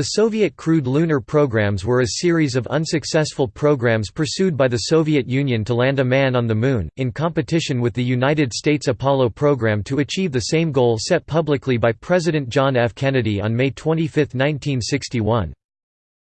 The Soviet crewed lunar programs were a series of unsuccessful programs pursued by the Soviet Union to land a man on the Moon, in competition with the United States Apollo program to achieve the same goal set publicly by President John F. Kennedy on May 25, 1961.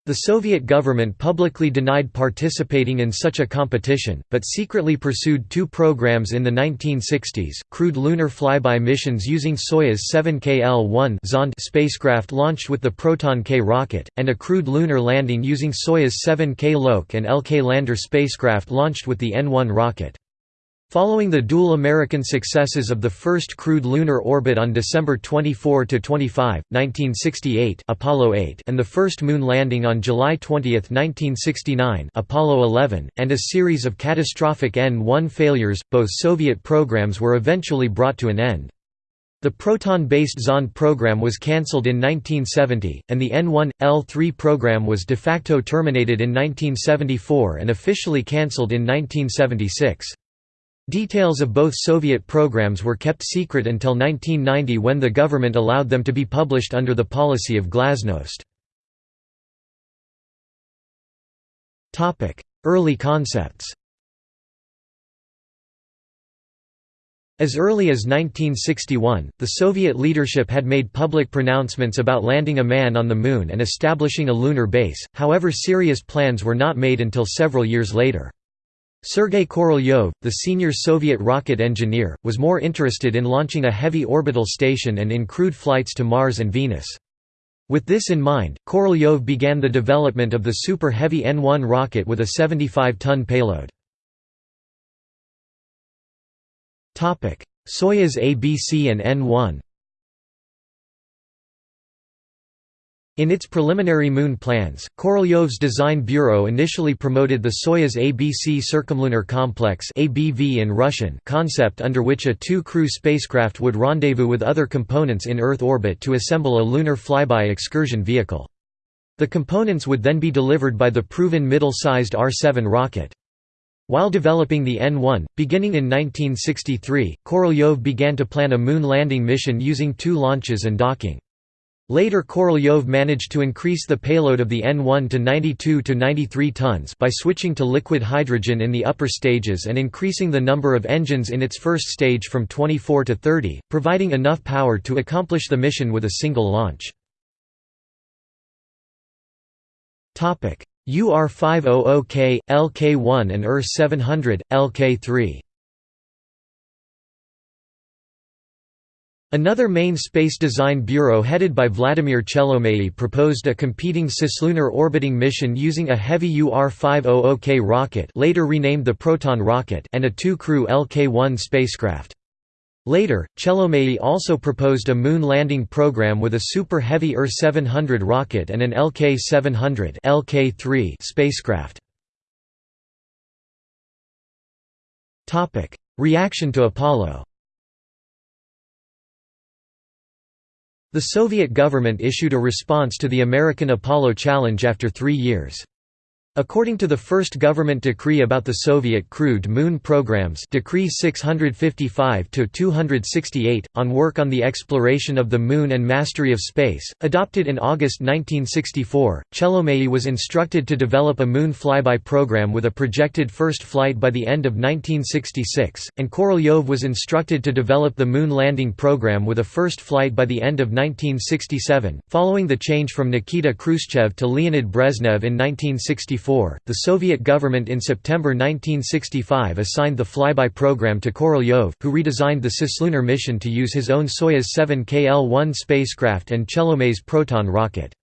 The Soviet government publicly denied participating in such a competition, but secretly pursued two programs in the 1960s, crewed lunar flyby missions using Soyuz 7KL-1 Zond spacecraft launched with the Proton K rocket, and a crewed lunar landing using Soyuz 7K Lok and LK lander spacecraft launched with the N-1 rocket. Following the dual American successes of the first crewed lunar orbit on December 24–25, 1968 Apollo 8 and the first moon landing on July 20, 1969 Apollo 11, and a series of catastrophic N-1 failures, both Soviet programs were eventually brought to an end. The Proton-based Zond program was cancelled in 1970, and the N-1, L-3 program was de facto terminated in 1974 and officially cancelled in 1976. Details of both Soviet programs were kept secret until 1990 when the government allowed them to be published under the policy of glasnost. Early concepts As early as 1961, the Soviet leadership had made public pronouncements about landing a man on the Moon and establishing a lunar base, however serious plans were not made until several years later. Sergei Korolyov, the senior Soviet rocket engineer, was more interested in launching a heavy orbital station and in crewed flights to Mars and Venus. With this in mind, Korolyov began the development of the Super Heavy N-1 rocket with a 75-ton payload. Soyuz ABC and N-1 In its preliminary moon plans, Korolyov's design bureau initially promoted the Soyuz ABC Circumlunar Complex ABV in Russian concept under which a two-crew spacecraft would rendezvous with other components in Earth orbit to assemble a lunar flyby excursion vehicle. The components would then be delivered by the proven middle-sized R-7 rocket. While developing the N-1, beginning in 1963, Korolyov began to plan a moon landing mission using two launches and docking. Later Korolyov managed to increase the payload of the N-1 to 92 to 93 tons by switching to liquid hydrogen in the upper stages and increasing the number of engines in its first stage from 24 to 30, providing enough power to accomplish the mission with a single launch. UR-500K, LK-1 and UR-700, LK-3 Another main space design bureau headed by Vladimir Chelomey proposed a competing cislunar orbiting mission using a heavy UR-500K rocket later renamed the Proton rocket and a two-crew LK-1 spacecraft. Later, Chelomey also proposed a moon landing program with a Super Heavy UR-700 rocket and an LK-700 LK-3 spacecraft. Reaction to Apollo The Soviet government issued a response to the American Apollo challenge after three years. According to the first government decree about the Soviet crewed moon programs Decree 655-268, on work on the exploration of the Moon and mastery of space, adopted in August 1964, Chelomey was instructed to develop a moon flyby program with a projected first flight by the end of 1966, and Korolyov was instructed to develop the moon landing program with a first flight by the end of 1967. Following the change from Nikita Khrushchev to Leonid Brezhnev in 1964, the Soviet government in September 1965 assigned the flyby program to Korolyov, who redesigned the cislunar mission to use his own Soyuz 7 KL-1 spacecraft and Chelomey's Proton rocket.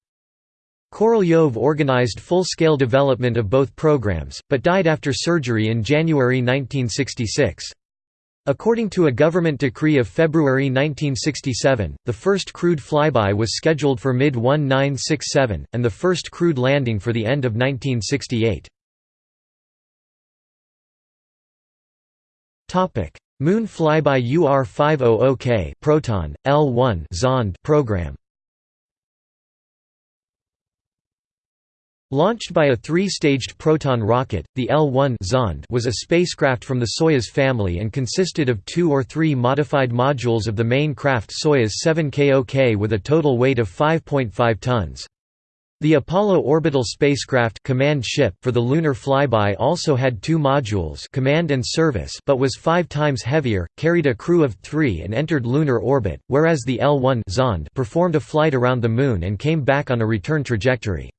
Korolyov organized full-scale development of both programs, but died after surgery in January 1966. According to a government decree of February 1967, the first crewed flyby was scheduled for mid-1967, and the first crewed landing for the end of 1968. Moon flyby UR-500K Proton, L1 Zond program Launched by a three-staged Proton rocket, the L-1 Zond was a spacecraft from the Soyuz family and consisted of two or three modified modules of the main craft Soyuz 7KOK with a total weight of 5.5 tons. The Apollo orbital spacecraft command ship for the lunar flyby also had two modules command and service but was five times heavier, carried a crew of three and entered lunar orbit, whereas the L-1 Zond performed a flight around the Moon and came back on a return trajectory.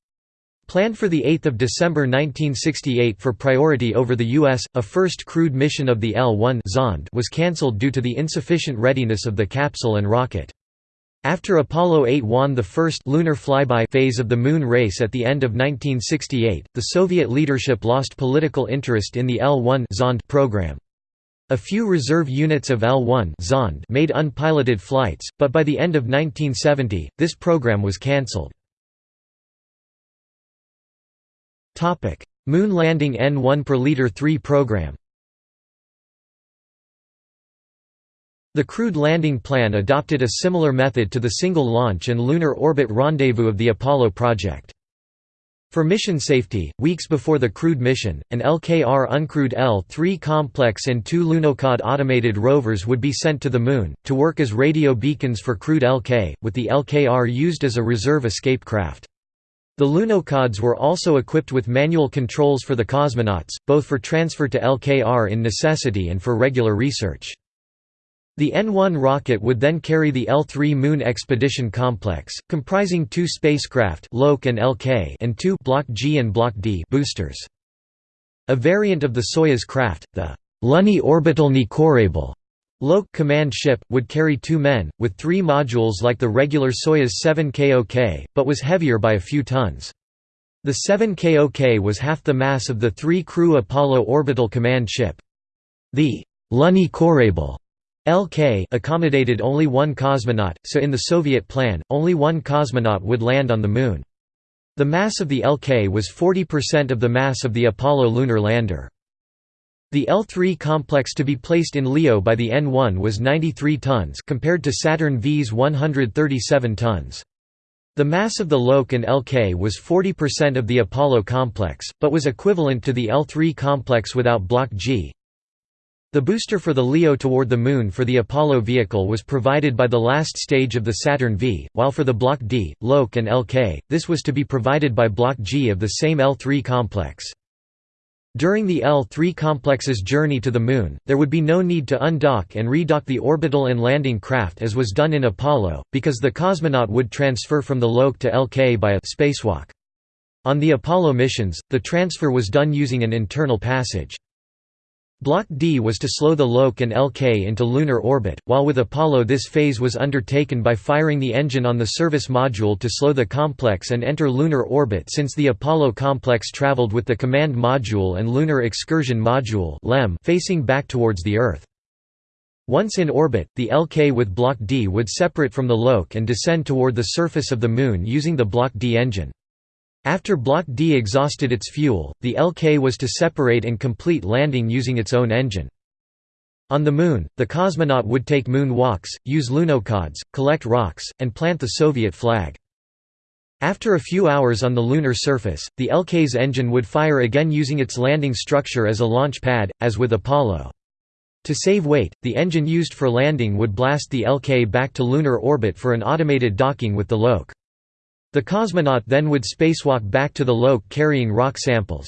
Planned for 8 December 1968 for priority over the U.S., a first crewed mission of the L-1 Zond was cancelled due to the insufficient readiness of the capsule and rocket. After Apollo 8 won the first lunar flyby phase of the Moon race at the end of 1968, the Soviet leadership lost political interest in the L-1 Zond program. A few reserve units of L-1 Zond made unpiloted flights, but by the end of 1970, this program was cancelled. Moon landing N1 per liter 3 program The crewed landing plan adopted a similar method to the single launch and lunar orbit rendezvous of the Apollo project. For mission safety, weeks before the crewed mission, an LKR uncrewed L-3 complex and two Lunokhod automated rovers would be sent to the Moon, to work as radio beacons for crewed LK, with the LKR used as a reserve escape craft. The Lunokhods were also equipped with manual controls for the cosmonauts, both for transfer to LKR in necessity and for regular research. The N-1 rocket would then carry the L-3 Moon Expedition Complex, comprising two spacecraft LOK and, LK and two Block G and Block D boosters. A variant of the Soyuz craft, the Luny Orbital Nikorable LOK command ship, would carry two men, with three modules like the regular Soyuz 7 KOK, but was heavier by a few tons. The 7 KOK was half the mass of the three-crew Apollo orbital command ship. The Luny Korabel LK accommodated only one cosmonaut, so in the Soviet plan, only one cosmonaut would land on the Moon. The mass of the LK was 40% of the mass of the Apollo lunar lander. The L3 complex to be placed in LEO by the N1 was 93 tons compared to Saturn V's 137 tons. The mass of the LOK and LK was 40% of the Apollo complex, but was equivalent to the L3 complex without Block G, the booster for the LEO toward the Moon for the Apollo vehicle was provided by the last stage of the Saturn V, while for the Block D, LOK and LK, this was to be provided by Block G of the same L3 complex. During the L3 complex's journey to the Moon, there would be no need to undock and redock the orbital and landing craft as was done in Apollo, because the cosmonaut would transfer from the LOK to LK by a spacewalk. On the Apollo missions, the transfer was done using an internal passage. Block D was to slow the LOK and LK into lunar orbit, while with Apollo this phase was undertaken by firing the engine on the service module to slow the complex and enter lunar orbit since the Apollo complex traveled with the command module and lunar excursion module facing back towards the Earth. Once in orbit, the LK with Block D would separate from the LOK and descend toward the surface of the Moon using the Block D engine. After Block D exhausted its fuel, the LK was to separate and complete landing using its own engine. On the Moon, the cosmonaut would take moon walks, use lunokhods, collect rocks, and plant the Soviet flag. After a few hours on the lunar surface, the LK's engine would fire again using its landing structure as a launch pad, as with Apollo. To save weight, the engine used for landing would blast the LK back to lunar orbit for an automated docking with the LOK. The cosmonaut then would spacewalk back to the LOK carrying rock samples.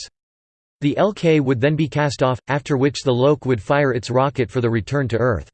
The LK would then be cast off, after which the LOK would fire its rocket for the return to Earth.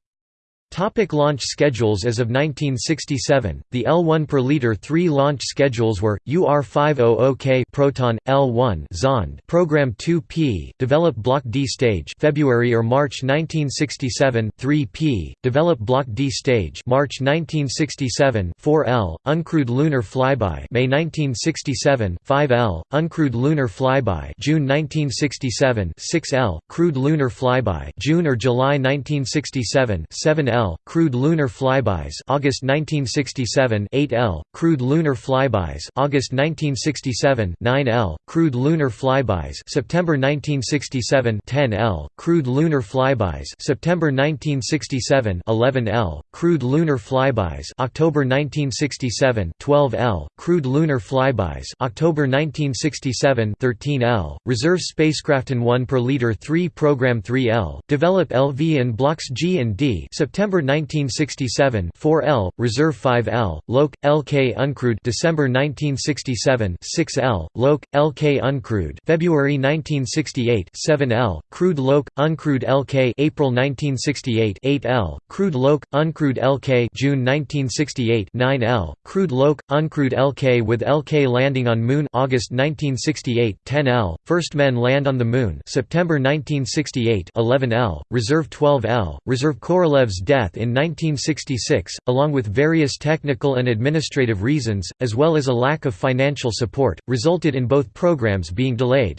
Topic launch schedules As of 1967, the L-1 per liter 3 launch schedules were, UR-500K Proton, L-1 Zond Program 2P, develop Block D stage February or March 1967 3P, develop Block D stage March 1967 4L, uncrewed lunar flyby May 1967 5L, uncrewed lunar flyby June 1967 6L, crewed lunar flyby June or July 1967 7L L, crewed lunar flybys August 1967 8L, crewed lunar flybys August 1967 9L, crewed lunar flybys September 1967 10L, crewed lunar flybys September 1967 11L, crewed lunar flybys October 1967 12L, crewed lunar flybys October 1967 13L, reserve spacecraft N1 per liter 3 program 3L, develop LV and blocks G and D September September 1967 4L, Reserve 5L, Lok, LK uncrewed December 1967 6L, Lok, LK uncrewed February 1968 7L, Crewed Lok, uncrewed LK April 1968 8L, Crewed Lok, uncrewed LK June 1968 9L, Crewed Lok, uncrewed LK with LK landing on Moon August 1968 10L, First men land on the Moon September 1968 11L, Reserve 12L, Reserve Korolev's death in 1966, along with various technical and administrative reasons, as well as a lack of financial support, resulted in both programs being delayed.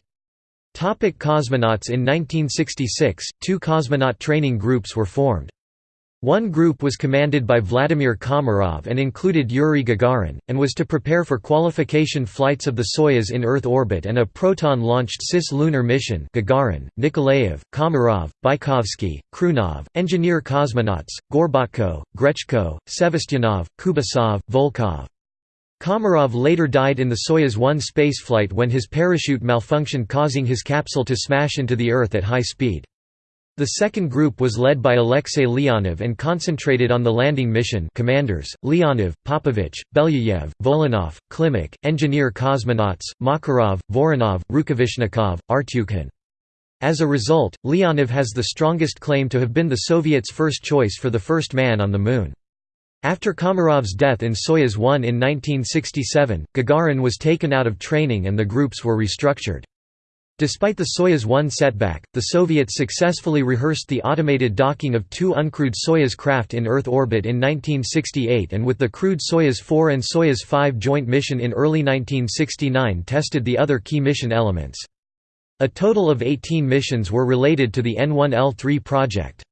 Topic cosmonauts In 1966, two cosmonaut training groups were formed. One group was commanded by Vladimir Komarov and included Yuri Gagarin, and was to prepare for qualification flights of the Soyuz in Earth orbit and a Proton-launched cis-lunar mission Gagarin, Nikolaev, Komarov, Bykovsky, Khrunov, engineer cosmonauts, Gorbatko, Grechko, Sevastyanov, Kubasov, Volkov. Komarov later died in the Soyuz 1 spaceflight when his parachute malfunctioned causing his capsule to smash into the Earth at high speed. The second group was led by Alexei Leonov and concentrated on the landing mission commanders, Leonov, Popovich, Belyayev, Volynov, Klimuk, engineer cosmonauts, Makarov, Voronov, Rukavishnikov, Artyukhin. As a result, Leonov has the strongest claim to have been the Soviets' first choice for the first man on the Moon. After Komarov's death in Soyuz 1 in 1967, Gagarin was taken out of training and the groups were restructured. Despite the Soyuz 1 setback, the Soviets successfully rehearsed the automated docking of two uncrewed Soyuz craft in Earth orbit in 1968 and with the crewed Soyuz 4 and Soyuz 5 joint mission in early 1969 tested the other key mission elements. A total of 18 missions were related to the N1L3 project.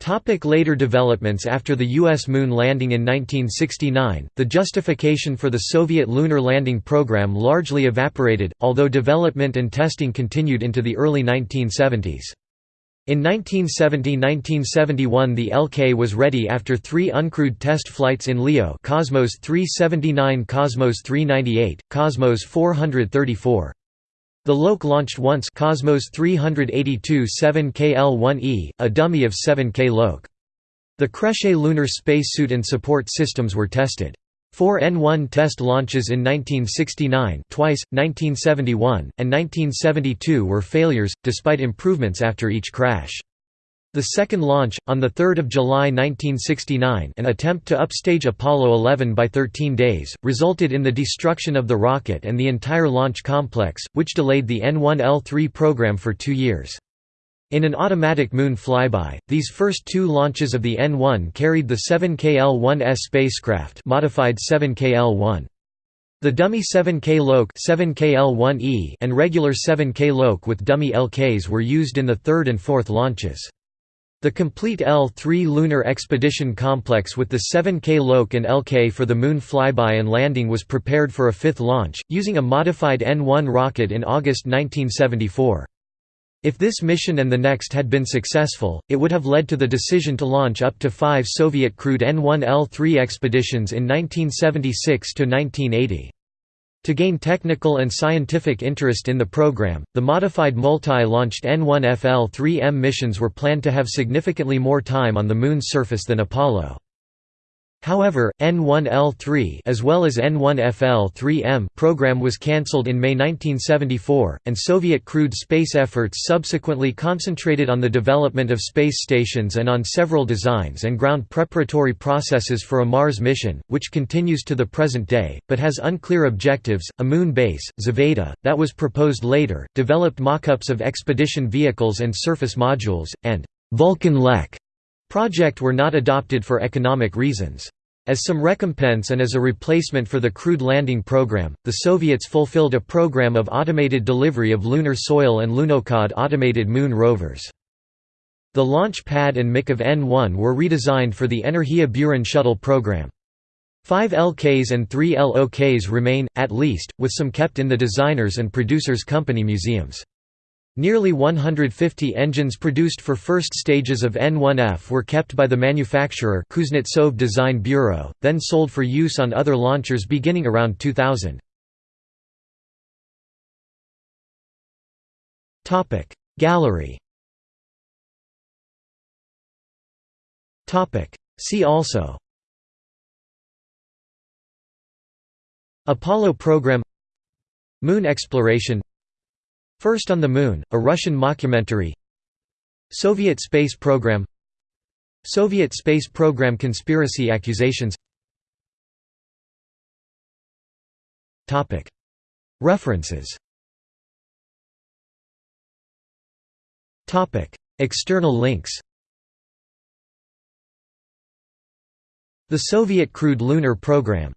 Topic later developments After the U.S. moon landing in 1969, the justification for the Soviet lunar landing program largely evaporated, although development and testing continued into the early 1970s. In 1970–1971 the LK was ready after three uncrewed test flights in LEO Cosmos 379 Cosmos 398, Cosmos 434. The LOK launched once Cosmos 382 7KL-1E, a dummy of 7K LOK. The Krechet lunar spacesuit and support systems were tested. Four N1 test launches in 1969 twice, 1971, and 1972 were failures, despite improvements after each crash. The second launch, on 3 July 1969 an attempt to upstage Apollo 11 by 13 days, resulted in the destruction of the rocket and the entire launch complex, which delayed the N1L3 program for two years. In an automatic moon flyby, these first two launches of the N1 carried the 7KL-1S spacecraft modified 7KL-1. The dummy 7K LOK 7KL-1E and regular 7K LOK with dummy LKs were used in the third and fourth launches. The complete L-3 lunar expedition complex with the 7K LOK and LK for the Moon flyby and landing was prepared for a fifth launch, using a modified N-1 rocket in August 1974. If this mission and the next had been successful, it would have led to the decision to launch up to five Soviet crewed N-1L3 expeditions in 1976–1980. To gain technical and scientific interest in the program, the modified multi-launched N1FL-3M missions were planned to have significantly more time on the Moon's surface than Apollo. However, N1L3 as well as N1FL3M program was cancelled in May 1974, and Soviet crewed space efforts subsequently concentrated on the development of space stations and on several designs and ground preparatory processes for a Mars mission, which continues to the present day, but has unclear objectives. A moon base, Zvezda, that was proposed later, developed mockups of expedition vehicles and surface modules, and Vulcan Lek project were not adopted for economic reasons. As some recompense and as a replacement for the crewed landing program, the Soviets fulfilled a program of automated delivery of lunar soil and Lunokhod automated moon rovers. The launch pad and MIC of N-1 were redesigned for the Energia Buran shuttle program. Five LKs and three LOKs remain, at least, with some kept in the designers' and producers' company museums. Nearly 150 engines produced for first stages of N1F were kept by the manufacturer Kuznetsov Design Bureau, then sold for use on other launchers beginning around 2000. Gallery See also Apollo program Moon exploration First on the Moon, a Russian mockumentary. Soviet space program. Soviet space program conspiracy accusations. References. External links. The Soviet Crewed Lunar Program